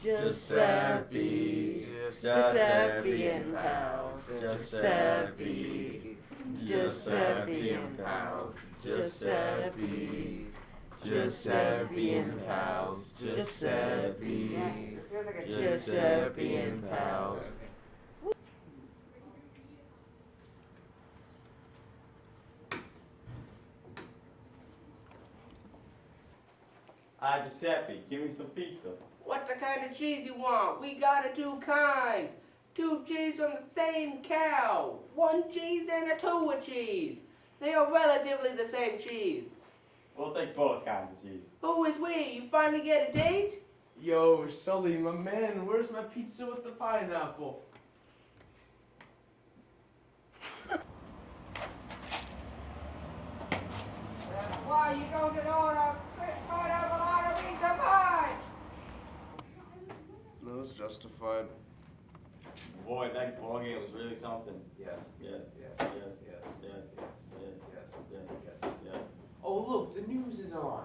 Giuseppe. Giuseppe and pals. Giuseppe. Giuseppe and pals. Giuseppe. Giuseppe and pals. Giuseppe. Giuseppe and pals. Ah, Giuseppe, give me some pizza. What the kind of cheese you want? We got it two kinds. Two cheese from the same cow. One cheese and a two of cheese. They are relatively the same cheese. We'll take both kinds of cheese. Who is we? You finally get a date? Yo, Sully, my man, where's my pizza with the pineapple? That's why you don't get order pineapple out of pizza pie. No, it's justified. Boy, that ball game was really something. Yes, Yes, yes, yes, yes, yes, yes, yes, yes, yes. yes. Oh, look, the news is on.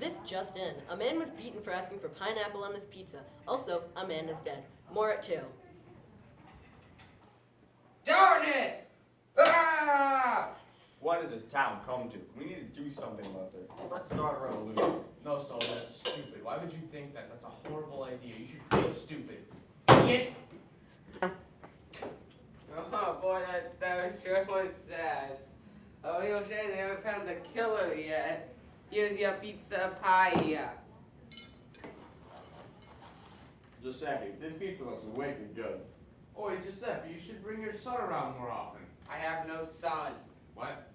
This just in. A man was beaten for asking for pineapple on his pizza. Also, a man is dead. More at 2. Darn it! Ah! What has this town come to? We need to do something about this. Let's start a revolution. No, Sully, that's stupid. Why would you think that? That's a horrible idea. You should feel stupid. Idiot! Oh boy, that, that sure was sad. Oh, you'll say they haven't found the killer yet. Here's your pizza pie. Giuseppe, this pizza looks wicked good. Oi, Giuseppe, you should bring your son around more often. I have no son. What?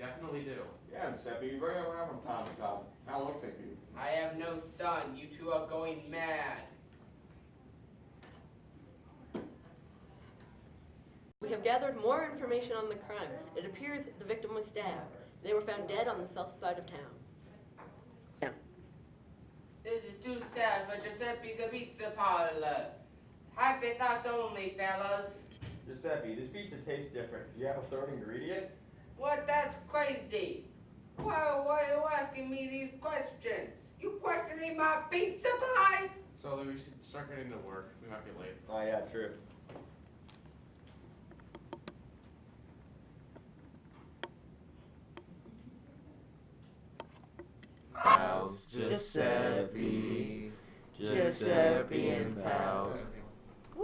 Definitely do. Yeah, Giuseppe, you bring him around from time to time. How looks like you? I have no son. You two are going mad. We have gathered more information on the crime. It appears the victim was stabbed. They were found dead on the south side of town. Yeah. This is too sad for Giuseppe's Pizza Parlor. Happy thoughts only, fellas. Giuseppe, this pizza tastes different. Do you have a third ingredient? What? That's crazy. Why, why are you asking me these questions? You questioning my pizza pie? Sully, we should start getting to work. We might be late. Oh yeah, true. pals, Giuseppe, Giuseppe and pals.